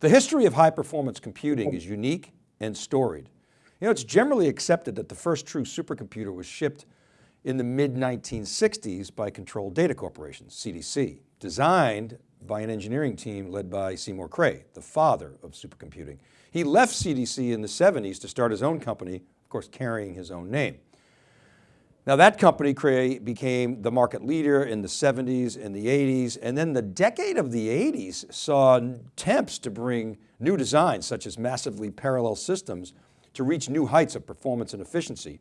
The history of high performance computing is unique and storied. You know, it's generally accepted that the first true supercomputer was shipped in the mid 1960s by Control Data Corporation, CDC, designed by an engineering team led by Seymour Cray, the father of supercomputing. He left CDC in the 70s to start his own company, of course, carrying his own name. Now that company Cray became the market leader in the 70s and the 80s, and then the decade of the 80s saw attempts to bring new designs such as massively parallel systems to reach new heights of performance and efficiency.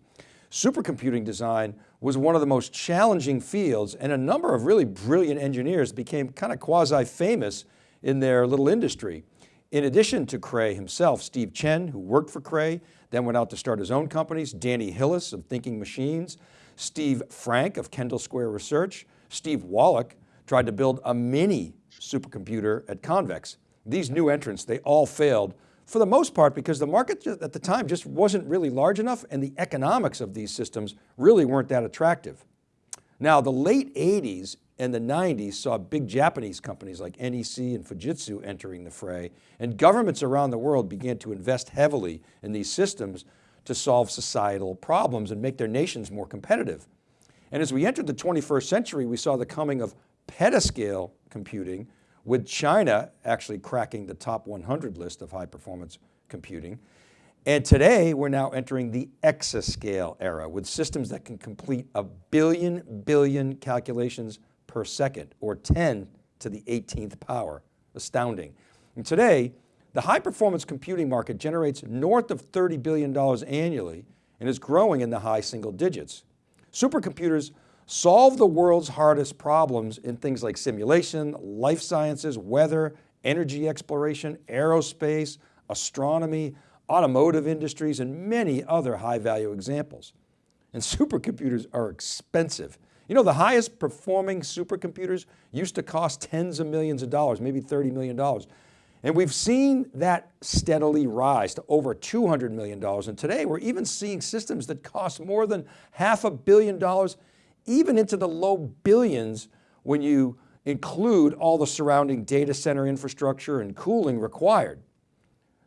Supercomputing design was one of the most challenging fields and a number of really brilliant engineers became kind of quasi famous in their little industry. In addition to Cray himself, Steve Chen, who worked for Cray, then went out to start his own companies, Danny Hillis of Thinking Machines, Steve Frank of Kendall Square Research, Steve Wallach tried to build a mini supercomputer at Convex. These new entrants, they all failed for the most part because the market at the time just wasn't really large enough and the economics of these systems really weren't that attractive. Now the late 80s and the 90s saw big Japanese companies like NEC and Fujitsu entering the fray and governments around the world began to invest heavily in these systems to solve societal problems and make their nations more competitive. And as we entered the 21st century, we saw the coming of petascale computing with China actually cracking the top 100 list of high performance computing. And today we're now entering the exascale era with systems that can complete a billion billion calculations per second or 10 to the 18th power, astounding. And today, the high performance computing market generates north of $30 billion annually and is growing in the high single digits. Supercomputers solve the world's hardest problems in things like simulation, life sciences, weather, energy exploration, aerospace, astronomy, automotive industries, and many other high value examples. And supercomputers are expensive. You know, the highest performing supercomputers used to cost tens of millions of dollars, maybe $30 million. And we've seen that steadily rise to over $200 million. And today we're even seeing systems that cost more than half a billion dollars even into the low billions when you include all the surrounding data center infrastructure and cooling required.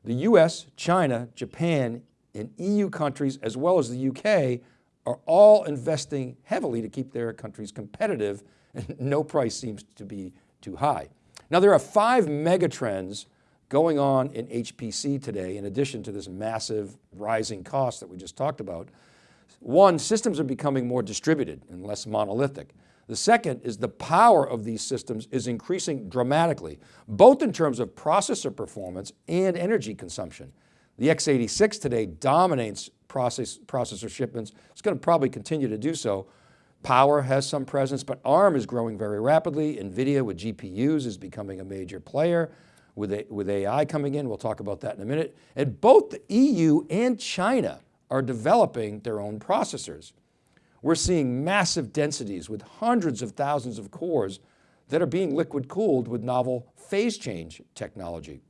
The US, China, Japan, and EU countries, as well as the UK, are all investing heavily to keep their countries competitive and no price seems to be too high. Now there are five mega trends going on in HPC today, in addition to this massive rising cost that we just talked about. One, systems are becoming more distributed and less monolithic. The second is the power of these systems is increasing dramatically, both in terms of processor performance and energy consumption. The x86 today dominates process, processor shipments. It's going to probably continue to do so. Power has some presence, but ARM is growing very rapidly. NVIDIA with GPUs is becoming a major player with, a, with AI coming in. We'll talk about that in a minute. And both the EU and China are developing their own processors. We're seeing massive densities with hundreds of thousands of cores that are being liquid cooled with novel phase change technology.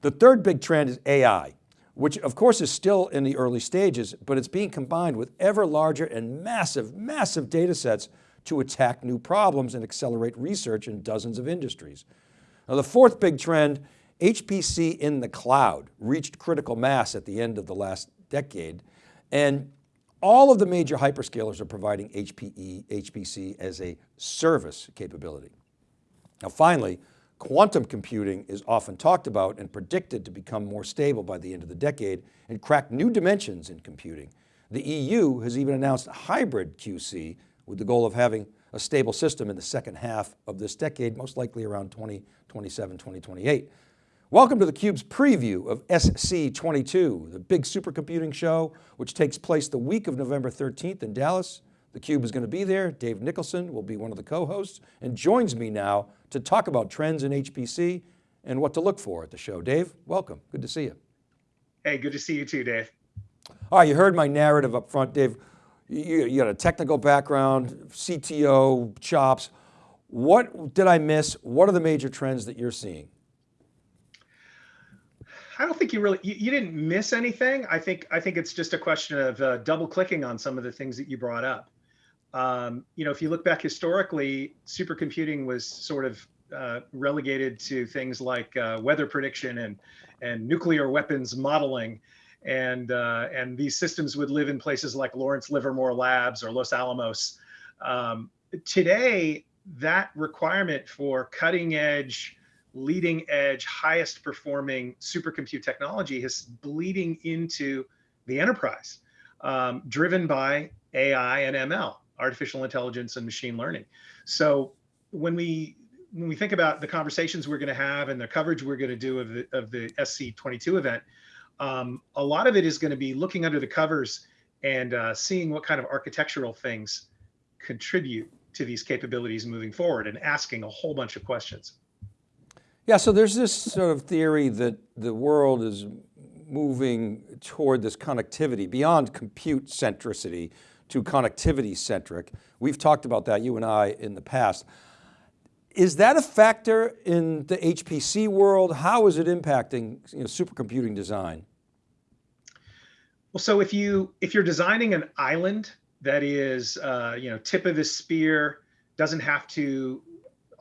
The third big trend is AI, which of course is still in the early stages, but it's being combined with ever larger and massive, massive data sets to attack new problems and accelerate research in dozens of industries. Now the fourth big trend, HPC in the cloud reached critical mass at the end of the last decade. And all of the major hyperscalers are providing HPE, HPC as a service capability. Now finally, quantum computing is often talked about and predicted to become more stable by the end of the decade and crack new dimensions in computing. The EU has even announced hybrid QC with the goal of having a stable system in the second half of this decade, most likely around 2027, 2028. Welcome to theCUBE's preview of SC22, the big supercomputing show, which takes place the week of November 13th in Dallas. theCUBE is going to be there. Dave Nicholson will be one of the co-hosts and joins me now to talk about trends in HPC and what to look for at the show. Dave, welcome, good to see you. Hey, good to see you too, Dave. All right, you heard my narrative up front, Dave. You, you got a technical background, CTO, chops. What did I miss? What are the major trends that you're seeing? I don't think you really you, you, didn't miss anything. I think I think it's just a question of uh, double clicking on some of the things that you brought up. Um, you know, if you look back historically, supercomputing was sort of uh, relegated to things like uh, weather prediction and and nuclear weapons modeling, and uh, and these systems would live in places like Lawrence Livermore Labs or Los Alamos. Um, today, that requirement for cutting edge, leading edge, highest performing supercompute technology is bleeding into the enterprise, um, driven by AI and ML, artificial intelligence and machine learning. So when we when we think about the conversations we're going to have and the coverage we're going to do of the of the SC22 event, um, a lot of it is going to be looking under the covers and uh, seeing what kind of architectural things contribute to these capabilities moving forward and asking a whole bunch of questions. Yeah, so there's this sort of theory that the world is moving toward this connectivity beyond compute centricity to connectivity centric. We've talked about that, you and I, in the past. Is that a factor in the HPC world? How is it impacting you know, supercomputing design? Well, so if you if you're designing an island that is uh, you know tip of the spear, doesn't have to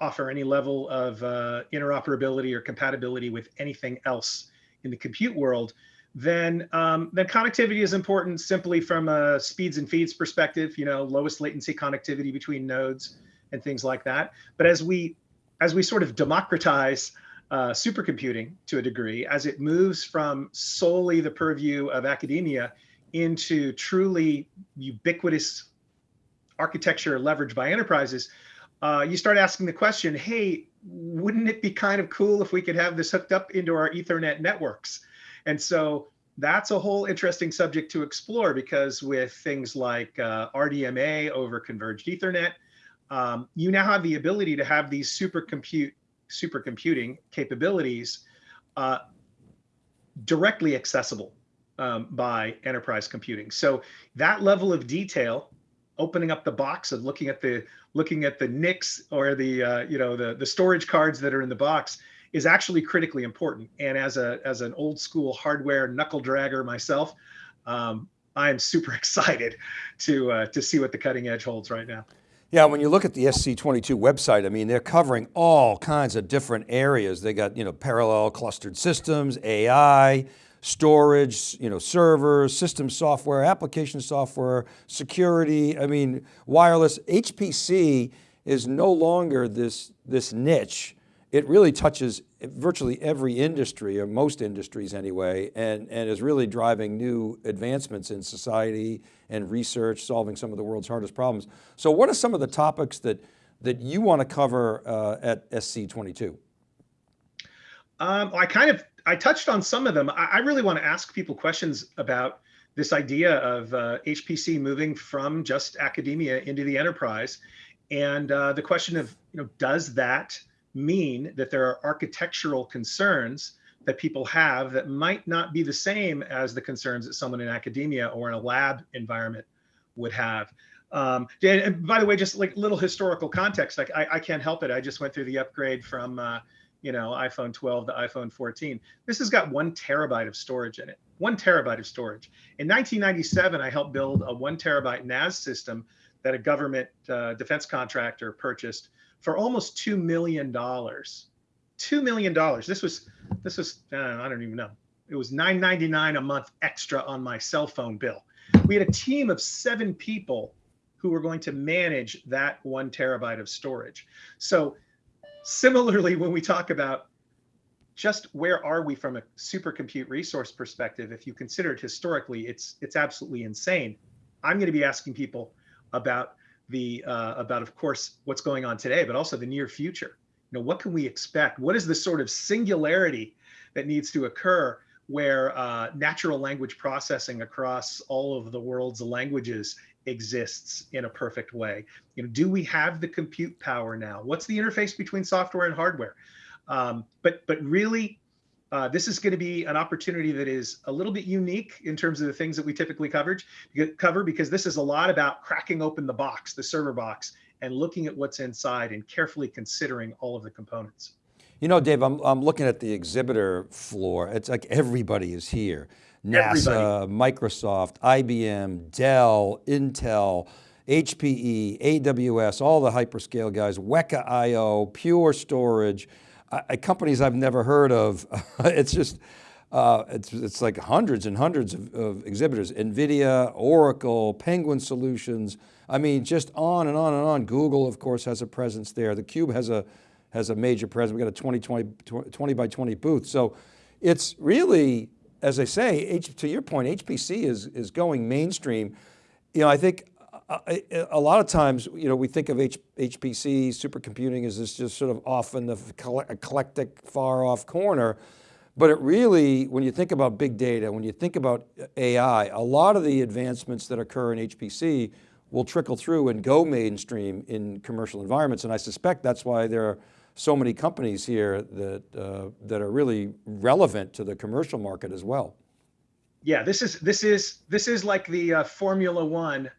offer any level of uh, interoperability or compatibility with anything else in the compute world, then um, then connectivity is important simply from a speeds and feeds perspective. You know, lowest latency connectivity between nodes and things like that. But as we as we sort of democratize uh, supercomputing to a degree, as it moves from solely the purview of academia into truly ubiquitous architecture leveraged by enterprises, uh, you start asking the question, hey, wouldn't it be kind of cool if we could have this hooked up into our Ethernet networks? And so that's a whole interesting subject to explore because with things like uh, RDMA over converged Ethernet, um, you now have the ability to have these super compute supercomputing capabilities uh, directly accessible um, by enterprise computing. So that level of detail, opening up the box and looking at the looking at the NICs or the uh, you know the the storage cards that are in the box is actually critically important. And as a as an old school hardware knuckle dragger myself, um, I am super excited to uh, to see what the cutting edge holds right now. Yeah, when you look at the SC22 website, I mean, they're covering all kinds of different areas. They got, you know, parallel clustered systems, AI, storage, you know, servers, system software, application software, security, I mean, wireless. HPC is no longer this, this niche it really touches virtually every industry or most industries anyway, and, and is really driving new advancements in society and research, solving some of the world's hardest problems. So what are some of the topics that, that you want to cover uh, at SC22? Um, I kind of, I touched on some of them. I, I, really want to ask people questions about this idea of uh, HPC moving from just academia into the enterprise. And uh, the question of, you know, does that mean that there are architectural concerns that people have that might not be the same as the concerns that someone in academia or in a lab environment would have. Um, and by the way, just like little historical context, like I, I can't help it. I just went through the upgrade from, uh, you know, iPhone 12 to iPhone 14. This has got one terabyte of storage in it, one terabyte of storage. In 1997, I helped build a one terabyte NAS system that a government uh, defense contractor purchased for almost two million dollars. Two million dollars. This was this was uh, I don't even know. It was nine ninety nine a month extra on my cell phone bill. We had a team of seven people who were going to manage that one terabyte of storage. So similarly, when we talk about just where are we from a supercompute resource perspective, if you consider it historically, it's it's absolutely insane. I'm going to be asking people about the uh, about, of course, what's going on today, but also the near future. You know, what can we expect? What is the sort of singularity that needs to occur where uh, natural language processing across all of the world's languages exists in a perfect way? You know, do we have the compute power now? What's the interface between software and hardware? Um, but but really, uh, this is going to be an opportunity that is a little bit unique in terms of the things that we typically coverage, cover because this is a lot about cracking open the box, the server box, and looking at what's inside and carefully considering all of the components. You know, Dave, I'm, I'm looking at the exhibitor floor. It's like everybody is here. NASA, everybody. Microsoft, IBM, Dell, Intel, HPE, AWS, all the hyperscale guys, Weka IO, Pure Storage, uh, companies I've never heard of. it's just, uh, it's, it's like hundreds and hundreds of, of, exhibitors, NVIDIA, Oracle, Penguin Solutions. I mean, just on and on and on. Google, of course, has a presence there. The Cube has a, has a major presence. We got a 20, 20, 20 by 20 booth. So it's really, as I say, H, to your point, HPC is, is going mainstream. You know, I think uh, a, a lot of times, you know, we think of H, HPC, supercomputing as this just sort of off in the eclectic, far off corner. But it really, when you think about big data, when you think about uh, AI, a lot of the advancements that occur in HPC will trickle through and go mainstream in commercial environments. And I suspect that's why there are so many companies here that, uh, that are really relevant to the commercial market as well. Yeah, this is, this is, this is like the uh, Formula One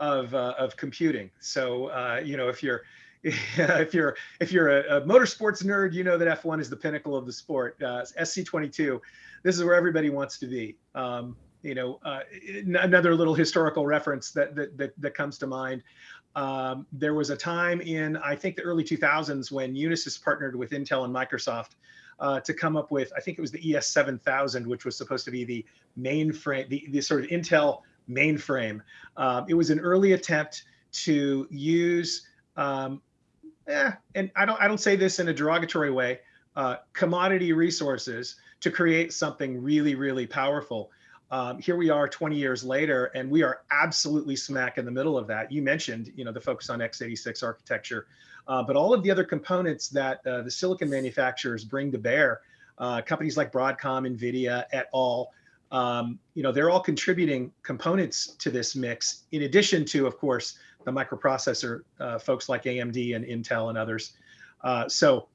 of, uh, of computing. So, uh, you know, if you're, if you're if you're a, a, motorsports nerd, you know that F1 is the pinnacle of the sport. Uh, SC22, this is where everybody wants to be. Um, you know, uh, another little historical reference that that that, that comes to mind. Um, there was a time in I think the early 2000s when Unisys partnered with Intel and Microsoft uh, to come up with I think it was the ES7000, which was supposed to be the mainframe, the, the sort of Intel mainframe. Um, it was an early attempt to use um, eh, and I don't I don't say this in a derogatory way, uh, commodity resources to create something really really powerful. Um, here we are 20 years later, and we are absolutely smack in the middle of that. You mentioned, you know, the focus on x86 architecture, uh, but all of the other components that uh, the silicon manufacturers bring to bear, uh, companies like Broadcom, NVIDIA, et al., um, you know, they're all contributing components to this mix, in addition to, of course, the microprocessor uh, folks like AMD and Intel and others. Uh, so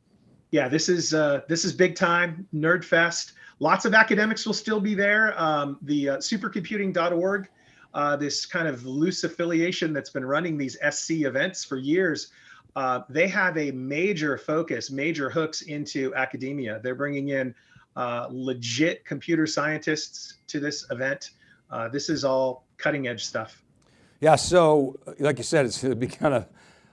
yeah, this is uh, this is big time nerd fest. Lots of academics will still be there. Um, the uh, supercomputing.org, uh, this kind of loose affiliation that's been running these SC events for years, uh, they have a major focus, major hooks into academia. They're bringing in legit computer scientists to this event. this is all cutting edge stuff. Yeah, so like you said, it's going to be kind of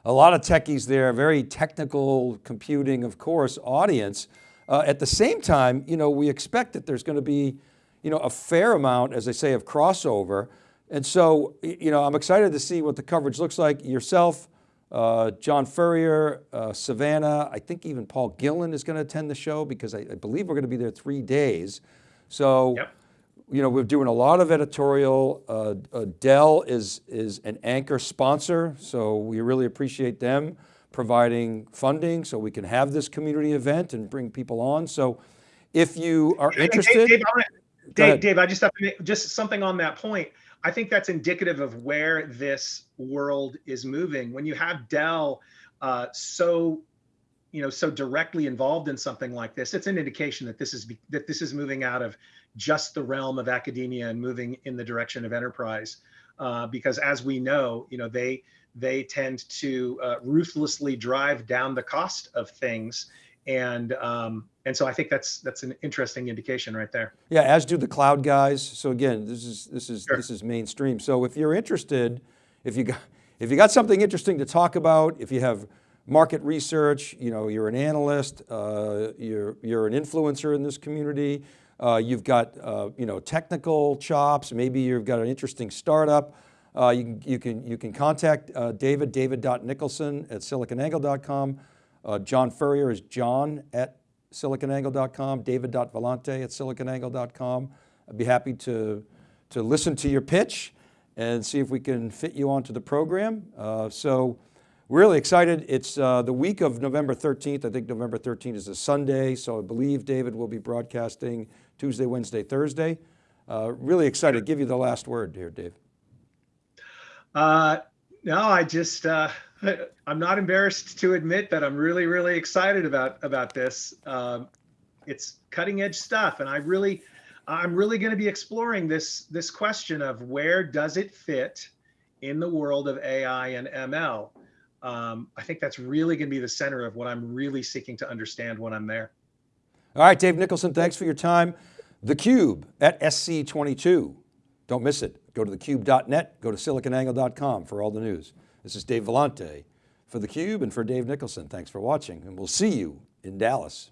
a lot of techies there, very technical computing, of course, audience. Uh, at the same time, you know, we expect that there's going to be, you know, a fair amount, as I say, of crossover. And so, you know, I'm excited to see what the coverage looks like. Yourself, uh, John Furrier, uh, Savannah, I think even Paul Gillin is going to attend the show because I, I believe we're going to be there three days. So yep you know, we're doing a lot of editorial. Uh, uh, Dell is, is an anchor sponsor, so we really appreciate them providing funding so we can have this community event and bring people on. So if you are interested. Dave, Dave, Dave, Dave, I just have to make just something on that point. I think that's indicative of where this world is moving. When you have Dell uh, so you know so directly involved in something like this it's an indication that this is that this is moving out of just the realm of academia and moving in the direction of enterprise uh, because as we know you know they they tend to uh, ruthlessly drive down the cost of things and um, and so I think that's that's an interesting indication right there. Yeah, as do the cloud guys. So again, this is this is sure. this is mainstream. So if you're interested, if you got if you got something interesting to talk about, if you have market research, you know, you're an analyst, uh, you're, you're an influencer in this community, uh, you've got, uh, you know, technical chops, maybe you've got an interesting startup, uh, you, can, you, can, you can contact uh, David, david.nicholson at siliconangle.com. Uh, John Furrier is john at siliconangle.com, david.vellante at siliconangle.com. I'd be happy to, to listen to your pitch and see if we can fit you onto the program. so really excited. It's uh, the week of November 13th. I think November 13th is a Sunday. So I believe David will be broadcasting Tuesday, Wednesday, Thursday. Uh, really excited. Give you the last word here, Dave. Uh, no, I just, uh, I'm not embarrassed to admit that I'm really, really excited about, about this. Um, it's cutting edge stuff. And I really, I'm really going to be exploring this, this question of where does it fit in the world of AI and ML? Um, I think that's really going to be the center of what I'm really seeking to understand when I'm there. All right, Dave Nicholson, thanks for your time. The Cube at SC22. Don't miss it. Go to thecube.net, go to siliconangle.com for all the news. This is Dave Vellante for theCUBE and for Dave Nicholson. Thanks for watching and we'll see you in Dallas.